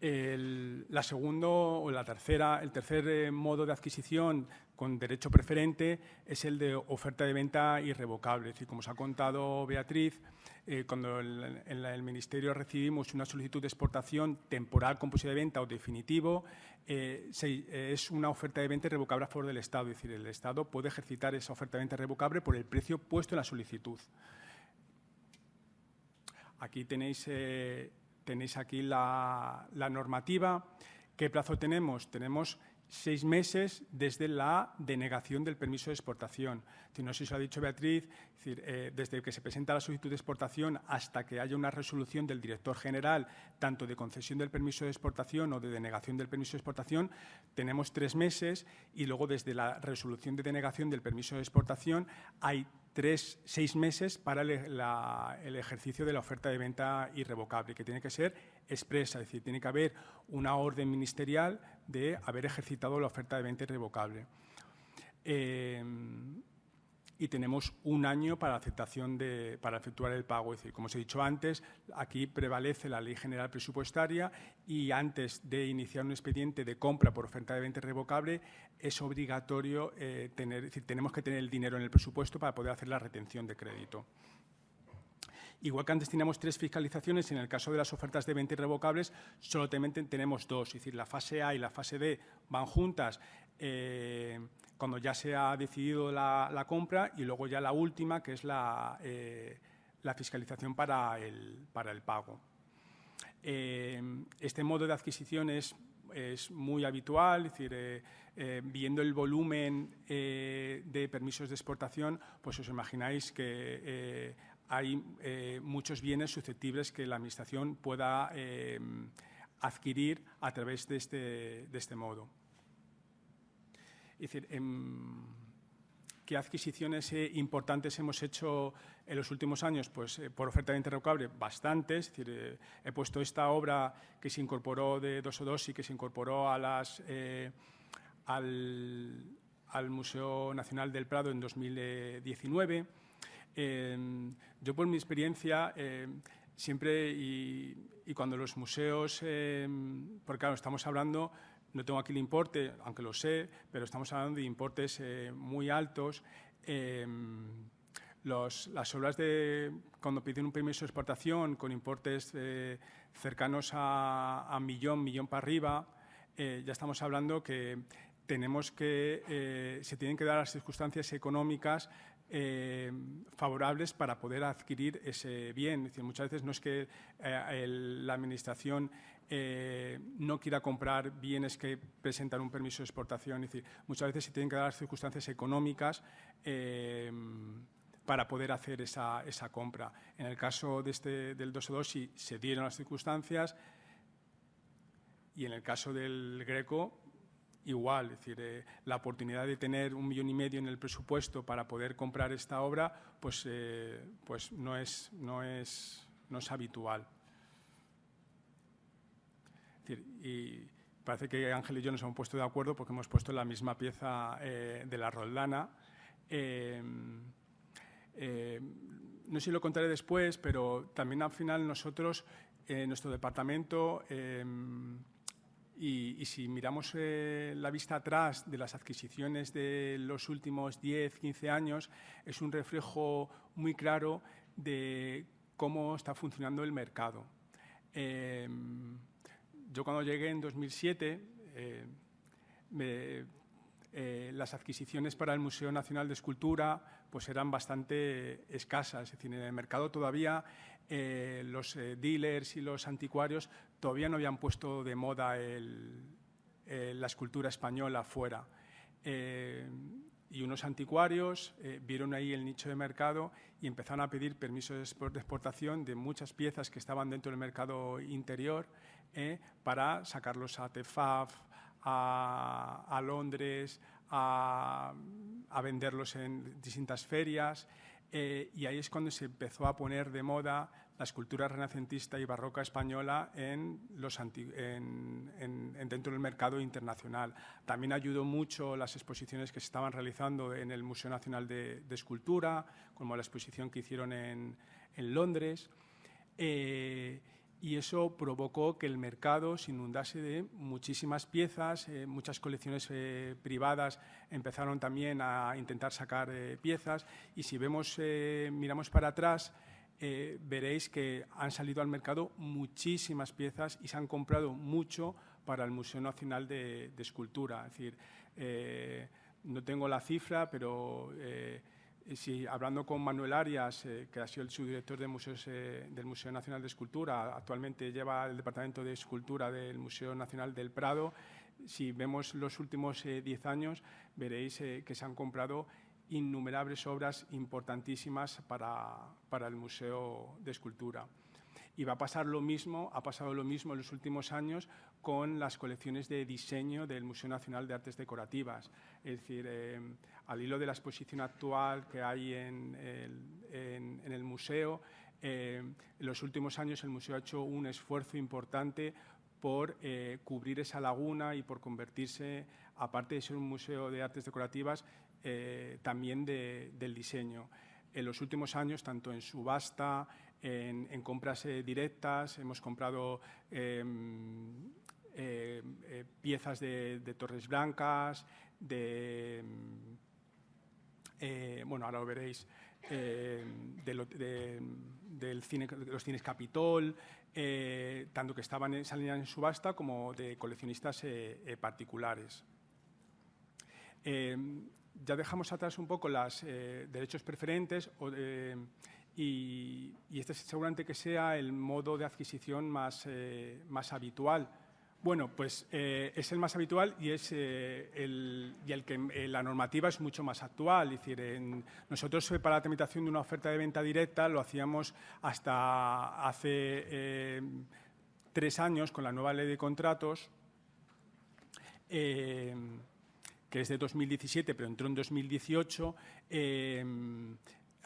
El, la segundo o la tercera, el tercer eh, modo de adquisición con derecho preferente es el de oferta de venta irrevocable. Es decir, como os ha contado Beatriz, eh, cuando en el, Ministerio recibimos una solicitud de exportación temporal con de venta o definitivo, eh, es una oferta de venta irrevocable a favor del Estado. Es decir, el Estado puede ejercitar esa oferta de venta irrevocable por el precio puesto en la solicitud. Aquí tenéis Tenéis aquí la, normativa. ¿Qué plazo tenemos? Tenemos seis meses desde la denegación del permiso de exportación. No sé si lo ha dicho Beatriz, eh, desde que se presenta la solicitud de exportación hasta que haya una resolución del director general, tanto de concesión del permiso de exportación o de denegación del permiso de exportación, tenemos tres meses y luego desde la resolución de denegación del permiso de exportación hay tres, seis meses para el, ejercicio de la oferta de venta irrevocable, que tiene que ser expresa, es decir, tiene que haber una orden ministerial de haber ejercitado la oferta de venta irrevocable. Eh, y tenemos un año para aceptación de, para efectuar el pago. Es decir, como os he dicho antes, aquí prevalece la Ley General Presupuestaria y antes de iniciar un expediente de compra por oferta de venta irrevocable es obligatorio eh, tener, decir, tenemos que tener el dinero en el presupuesto para poder hacer la retención de crédito. Igual que antes teníamos tres fiscalizaciones, en el caso de las ofertas de venta irrevocables solo tenemos dos, es decir, la fase A y la fase D van juntas. Eh, cuando ya se ha decidido la, compra y luego ya la última, que es la, eh, fiscalización para el, para el pago. Eh, este modo de adquisición es, muy habitual, es decir, viendo el volumen de permisos de exportación, pues os imagináis que hay muchos bienes susceptibles que la Administración pueda adquirir a través de este, de este modo. Es em, ¿qué adquisiciones eh, importantes hemos hecho en los últimos años? Pues eh, por oferta de interrogable, bastantes. Eh, he puesto esta obra que se incorporó de dos o dos y que se incorporó al, Museo Nacional del Prado en 2019. Em, yo, por mi experiencia, em, siempre y, cuando los museos, porque claro, estamos hablando no tengo aquí el importe, aunque lo sé, pero estamos hablando de importes eh, muy altos. Em, las obras de cuando piden un permiso de exportación con importes eh, cercanos a, millón, millón para arriba, eh, ya estamos hablando que tenemos que se tienen que dar las circunstancias económicas favorables para poder adquirir ese bien. decir, muchas veces no es que la Administración eh, no quiera comprar bienes que presentan un permiso de exportación. Es decir, muchas veces se tienen que dar circunstancias económicas eh, para poder hacer esa, compra. En el caso de este, del 2 2 sí se dieron las circunstancias y en el caso del Greco igual, es decir, eh, la oportunidad de tener un millón y medio en el presupuesto para poder comprar esta obra, pues, pues no, es, no, es, no es habitual y parece que Ángel y yo nos hemos puesto de acuerdo porque hemos puesto la misma pieza eh, de la Roldana. Eh, eh, no sé si lo contaré después, pero también al final nosotros, en nuestro departamento, y, si miramos la vista atrás de las adquisiciones de los últimos 10, 15 años, es un reflejo muy claro de cómo está funcionando el mercado. Yo cuando llegué en 2007, eh, eh, las adquisiciones para el Museo Nacional de Escultura pues eran bastante escasas. Es decir, en el mercado todavía eh, los dealers y los anticuarios todavía no habían puesto de moda la escultura española fuera. y unos anticuarios vieron ahí el nicho de mercado y empezaron a pedir permisos de exportación de muchas piezas que estaban dentro del mercado interior ¿eh? para sacarlos a TEFAF, a, Londres, a, venderlos en distintas ferias. Eh, y ahí es cuando se empezó a poner de moda la escultura renacentista y barroca española en los en, dentro del mercado internacional. También ayudó mucho las exposiciones que se estaban realizando en el Museo Nacional de, Escultura, como la exposición que hicieron en, Londres. Eh, y eso provocó que el mercado se inundase de muchísimas piezas, eh, muchas colecciones eh, privadas empezaron también a intentar sacar eh, piezas y si vemos, miramos para atrás, veréis que han salido al mercado muchísimas piezas y se han comprado mucho para el Museo Nacional de, Escultura. Es decir, no tengo la cifra, pero si, hablando con Manuel Arias, eh, que ha sido el subdirector eh, del Museo Nacional de Escultura, actualmente lleva el Departamento de Escultura del Museo Nacional del Prado, si vemos los últimos 10 años, veréis que se han comprado innumerables obras importantísimas para, para el Museo de Escultura. Y va a pasar lo mismo, ha pasado lo mismo en los últimos años con las colecciones de diseño del Museo Nacional de Artes Decorativas. Es decir, eh, al hilo de la exposición actual que hay en el, museo, eh, en los últimos años el museo ha hecho un esfuerzo importante por eh, cubrir esa laguna y por convertirse, aparte de ser un museo de artes decorativas, también del diseño en los últimos años, tanto en subasta, en, compras eh, directas, hemos comprado em, eh, eh, piezas de, Torres Blancas, de, bueno, ahora lo veréis, de, del cine, los cines Capitol, tanto que estaban en, salían en subasta como de coleccionistas particulares. Ya dejamos atrás un poco los derechos preferentes o de, y, este seguramente que sea el modo de adquisición más, eh, más habitual. Bueno, pues eh, es el más habitual y es eh, el, y el que la normativa es mucho más actual. Es decir, nosotros para la tramitación de una oferta de venta directa lo hacíamos hasta hace tres años con la nueva ley de contratos, que es de 2017, pero entró en 2018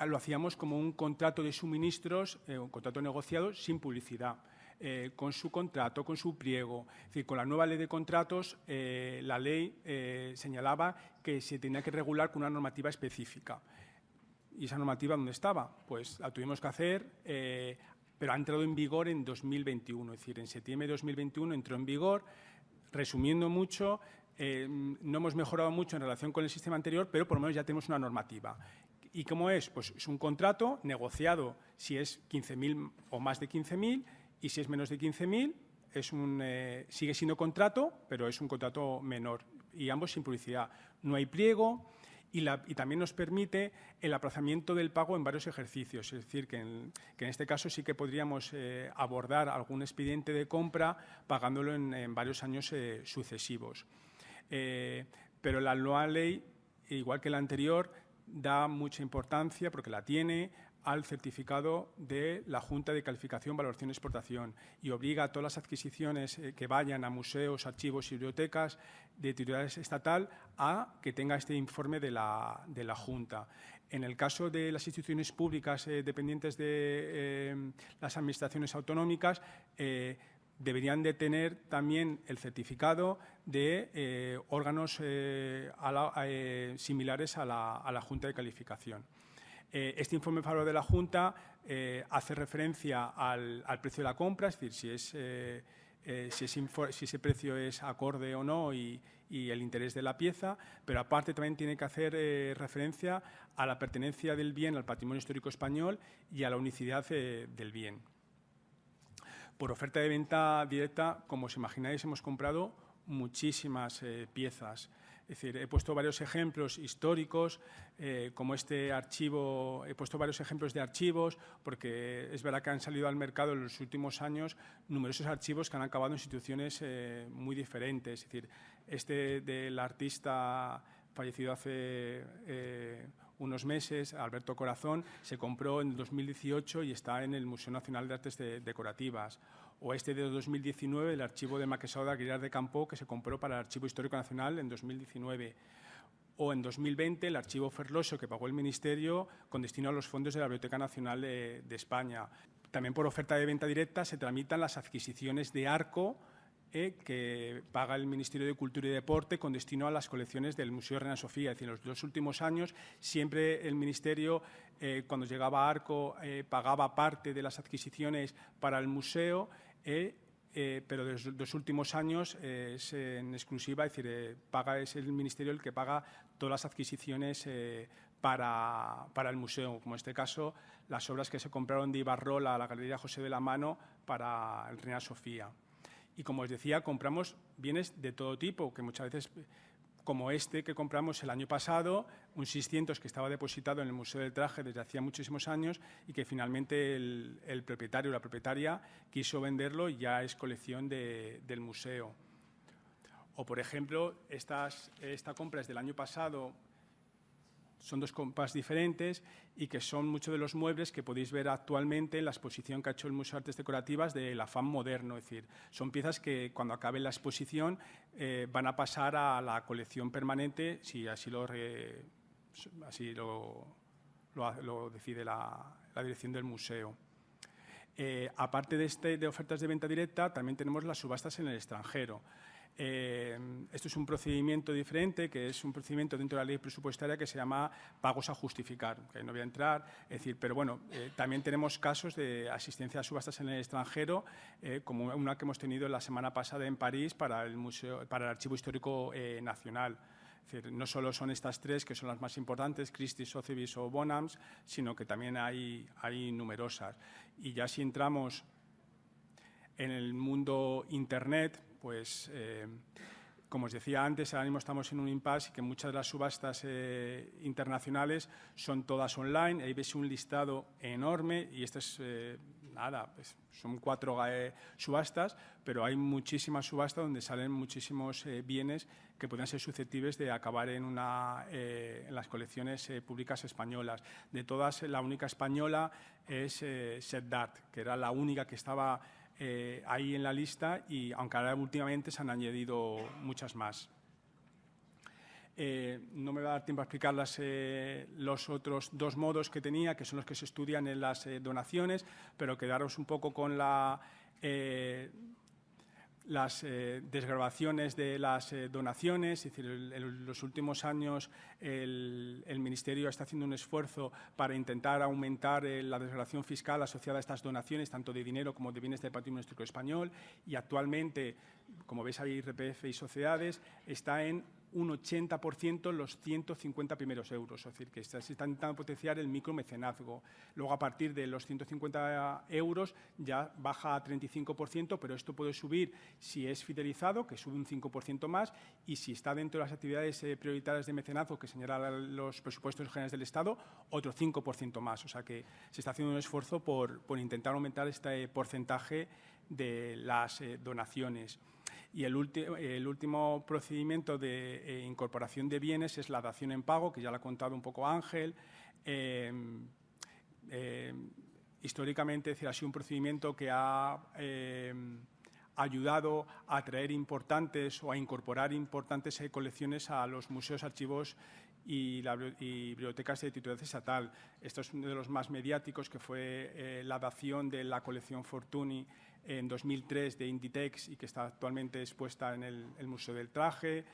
lo hacíamos como un contrato de suministros, eh, un contrato negociado sin publicidad. Eh, con su contrato, con su pliego. Es decir, con la nueva ley de contratos, eh, la ley señalaba que se tenía que regular con una normativa específica. ¿Y esa normativa dónde estaba? Pues la tuvimos que hacer, pero ha entrado en vigor en 2021. Es decir, en septiembre de 2021 entró en vigor. Resumiendo mucho, no hemos mejorado mucho en relación con el sistema anterior, pero por lo menos ya tenemos una normativa. ¿Y cómo es? Pues es un contrato negociado si es 15.000 o más de 15.000 y si es menos de 15.000 es un, eh, sigue siendo contrato, pero es un contrato menor y ambos sin publicidad. No hay pliego y, también nos permite el aplazamiento del pago en varios ejercicios. Es decir, que en, este caso sí que podríamos eh, abordar algún expediente de compra pagándolo en, varios años eh, sucesivos. Pero la nueva ley, igual que la anterior, da mucha importancia, porque la tiene, al certificado de la Junta de Calificación, Valoración y Exportación y obliga a todas las adquisiciones eh, que vayan a museos, archivos y bibliotecas de titularidad estatal a que tenga este informe de la, de la Junta. En el caso de las instituciones públicas eh, dependientes de eh, las administraciones autonómicas, deberían de tener también el certificado de eh, órganos eh, eh, similares a la, Junta de Calificación. este informe favor de la Junta hace referencia al, precio de la compra, es decir, si, ese precio es acorde o no y, el interés de la pieza, pero aparte también tiene que hacer referencia a la pertenencia del bien al patrimonio histórico español y a la unicidad del bien. Por oferta de venta directa, como os imagináis, hemos comprado muchísimas eh, piezas. Es decir, he puesto varios ejemplos históricos, eh, como este archivo, he puesto varios ejemplos de archivos, porque es verdad que han salido al mercado en los últimos años numerosos archivos que han acabado en instituciones eh, muy diferentes. Es decir, este del artista fallecido hace unos meses, Alberto Corazón, se compró en 2018 y está en el Museo Nacional de Artes Decorativas. O este de 2019, el archivo de Maquesado de Aguilar de Campo, que se compró para el Archivo Histórico Nacional en 2019 o en 2020 el archivo Ferloso que pagó el Ministerio con destino a los fondos de la Biblioteca Nacional de, de España. También por oferta de venta directa se tramitan las adquisiciones de Arco e que paga el Ministerio de Cultura y Deporte con destino a las colecciones del Museo Reina Sofía. Es decir, en los dos últimos años siempre el Ministerio, eh, cuando llegaba a Arco, eh, pagaba parte de las adquisiciones para el museo, eh, pero en los dos últimos años es en exclusiva, es decir, paga, es el Ministerio el que paga todas las adquisiciones para, para, el museo, como en este caso las obras que se compraron de Ibarrola a la Galería José de la Mano para el Reina Sofía. Y como os decía, compramos bienes de todo tipo, que muchas veces, como este que compramos el año pasado, un 600 que estaba depositado en el Museo del Traje desde hacía muchísimos años y que finalmente el, propietario o la propietaria quiso venderlo y ya es colección del museo. O, por ejemplo, estas, esta compra es del año pasado, son dos compras diferentes y que son muchos de los muebles que podéis ver actualmente en la exposición que ha hecho el Museo de Artes Decorativas del afán moderno. Es decir, son piezas que cuando acabe la exposición eh, van a pasar a la colección permanente si así lo, así lo, decide la, la dirección del museo. Eh, aparte de, este, de ofertas de venta directa, también tenemos las subastas en el extranjero. Eh, esto es un procedimiento diferente, que es un procedimiento dentro de la ley presupuestaria que se llama pagos a justificar, que no voy a entrar, es decir, pero bueno, eh, también tenemos casos de asistencia a subastas en el extranjero, como una que hemos tenido la semana pasada en París para el, museo, para el Archivo Histórico Nacional no solo son estas tres, que son las más importantes, Christie's, Sotheby's o Bonhams, sino que también hay, hay numerosas. Y ya si entramos en el mundo Internet, pues eh, como os decía antes, ahora mismo estamos en un impasse y que muchas de las subastas eh, internacionales son todas online. Ahí ves un listado enorme y esto es, eh, nada, pues son cuatro subastas, pero hay muchísimas subastas donde salen muchísimos bienes que pueden ser susceptibles de acabar en, una, en las colecciones públicas españolas. De todas, la única española es Setdart, que era la única que estaba eh, ahí en la lista y aunque ahora últimamente se han añadido muchas más. Eh, no me va a dar tiempo a explicar eh, los otros dos modos que tenía, que son los que se estudian en las donaciones, pero quedaros un poco con la las eh, desgrabaciones de las eh, donaciones, es decir, en los últimos años el, Ministerio está haciendo un esfuerzo para intentar aumentar eh, la desgrabación fiscal asociada a estas donaciones, tanto de dinero como de bienes del patrimonio histórico español, y actualmente, como veis ahí, IRPF y sociedades, está en un 80% los 150 primeros euros, es decir, que se está intentando potenciar el micromecenazgo. Luego, a partir de los 150 euros, ya baja a 35%, pero esto puede subir si es fidelizado, que sube un 5% más, y si está dentro de las actividades eh, prioritarias de mecenazgo que señalan los presupuestos generales del Estado, otro 5% más. O sea que se está haciendo un esfuerzo por, intentar aumentar este porcentaje de las eh, donaciones. Y el, último procedimiento de eh, incorporación de bienes es la dación en pago, que ya lo ha contado un poco Ángel. Eh, eh, históricamente ha sido un procedimiento que ha ayudado a traer importantes o a incorporar importantes colecciones a los museos, archivos y, bibliotecas de titularidad estatal. Esto es uno de los más mediáticos, que fue la dación de la colección Fortuny en 2003 de Inditex y que está actualmente expuesta en el, Museo del Traje,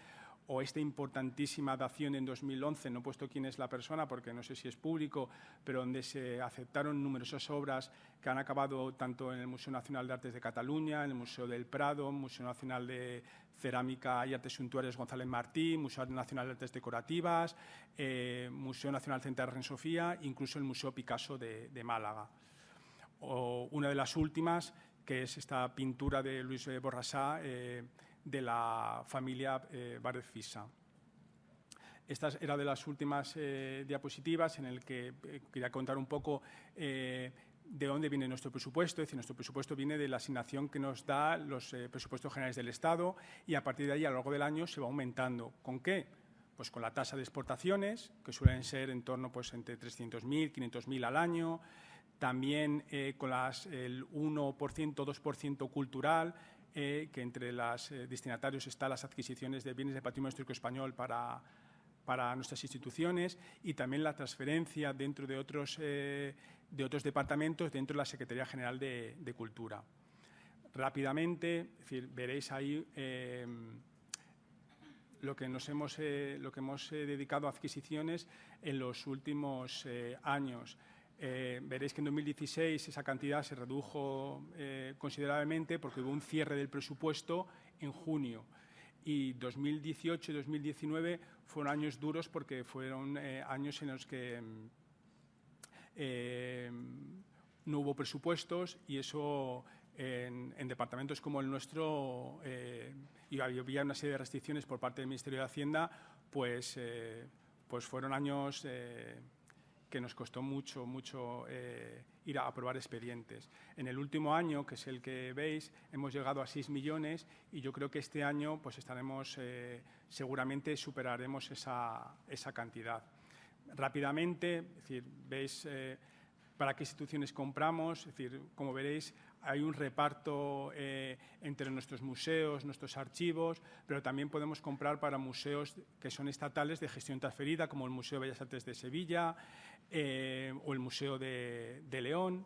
o esta importantísima dación en 2011, no he puesto quién es la persona porque no sé si es público, pero donde se aceptaron numerosas obras que han acabado tanto en el Museo Nacional de Artes de Cataluña, en el Museo del Prado, Museo Nacional de Cerámica y Artes Suntuarias González Martí, Museo Nacional de Artes Decorativas, eh, Museo Nacional Central Ren Sofía, incluso el Museo Picasso de, de Málaga. O una de las últimas que es esta pintura de Luis Borrasá eh, de la familia eh, Fisa. Esta era de las últimas eh, diapositivas en el que eh, quería contar un poco de dónde viene nuestro presupuesto. Es decir, nuestro presupuesto viene de la asignación que nos da los presupuestos generales del Estado y a partir de ahí, a lo largo del año, se va aumentando. ¿Con qué? Pues con la tasa de exportaciones, que suelen ser en torno pues, entre 300.000, 500.000 al año, también eh, con el 1%, 2% cultural, eh, que entre los eh, destinatarios están las adquisiciones de bienes de patrimonio histórico español para, para nuestras instituciones y también la transferencia dentro de otros, de otros departamentos dentro de la Secretaría General de, Cultura. Rápidamente, veréis ahí lo que, nos hemos, lo que hemos dedicado a adquisiciones en los últimos años. Eh, veréis que en 2016 esa cantidad se redujo eh, considerablemente porque hubo un cierre del presupuesto en junio. Y 2018 y 2019 fueron años duros porque fueron eh, años en los que no hubo presupuestos y eso en, departamentos como el nuestro y había una serie de restricciones por parte del Ministerio de Hacienda, pues, pues fueron años que nos costó mucho, mucho eh, ir a aprobar expedientes. En el último año, que es el que veis, hemos llegado a 6 millones y yo creo que este año pues estaremos, eh, seguramente superaremos esa, esa, cantidad. Rápidamente, es decir, veis eh, para qué instituciones compramos, es decir, como veréis, hay un reparto eh, entre nuestros museos, nuestros archivos, pero también podemos comprar para museos que son estatales de gestión transferida, como el Museo de Bellas Artes de Sevilla eh, o el Museo de, León.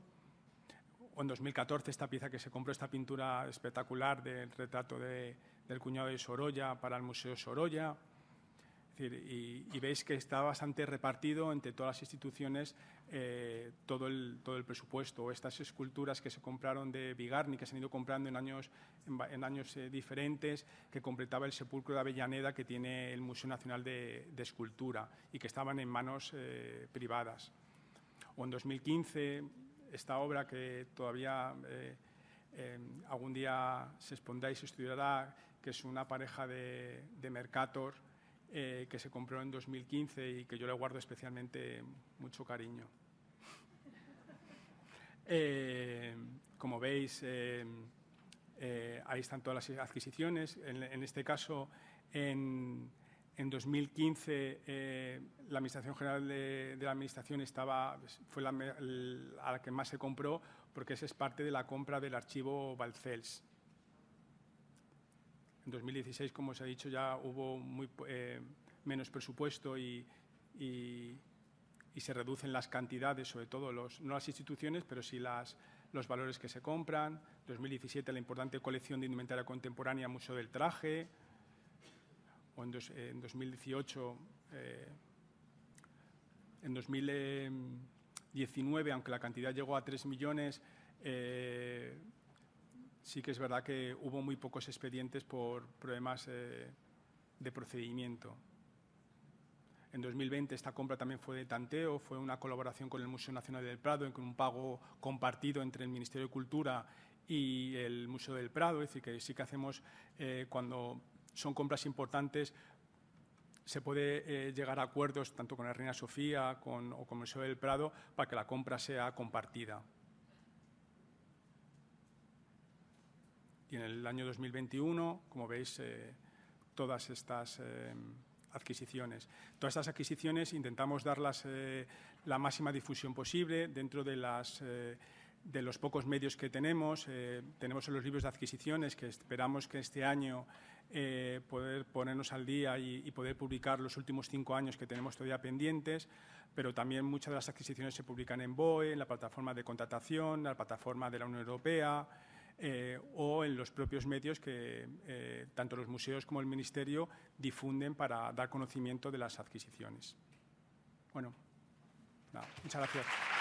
O en 2014 esta pieza que se compró, esta pintura espectacular del retrato del cuñado de Sorolla para el Museo Sorolla y, veis que está bastante repartido entre todas las instituciones eh, todo, el, todo el presupuesto. Estas esculturas que se compraron de Bigarni, que se han ido comprando en años, en, años eh, diferentes, que completaba el sepulcro de Avellaneda que tiene el Museo Nacional de, Escultura y que estaban en manos eh, privadas. O en 2015, esta obra que todavía algún día se expondrá y se estudiará, que es una pareja de, de Mercator, eh, que se compró en 2015 y que yo le guardo especialmente mucho cariño. Eh, como veis, eh, ahí están todas las adquisiciones. En, este caso, en, 2015, la Administración General de, la Administración estaba, fue la, a la que más se compró porque esa es parte de la compra del archivo Balcels. En 2016, como os he dicho, ya hubo muy, eh, menos presupuesto y, se reducen las cantidades, sobre todo los, no las instituciones, pero sí las, los valores que se compran. En 2017, la importante colección de indumentaria contemporánea Museo del Traje. O en, 2018, en 2019, aunque la cantidad llegó a 3 millones, eh, sí que es verdad que hubo muy pocos expedientes por problemas eh, de procedimiento. En 2020 esta compra también fue de tanteo, fue una colaboración con el Museo Nacional del Prado, con un pago compartido entre el Ministerio de Cultura y el Museo del Prado, es decir, que sí que hacemos eh, cuando son compras importantes, se puede eh, llegar a acuerdos tanto con la Reina Sofía o con el Museo del Prado para que la compra sea compartida. Y en el año 2021, como veis, eh, todas estas adquisiciones. Todas estas adquisiciones intentamos darlas eh, la máxima difusión posible dentro de, las, de los pocos medios que tenemos. tenemos los libros de adquisiciones que esperamos que este año poder ponernos al día y, y, poder publicar los últimos cinco años que tenemos todavía pendientes, pero también muchas de las adquisiciones se publican en BOE, en la plataforma de contratación, en la plataforma de la Unión Europea, eh, o en los propios medios que eh, tanto los museos como el Ministerio difunden para dar conocimiento de las adquisiciones. Bueno, muchas gracias.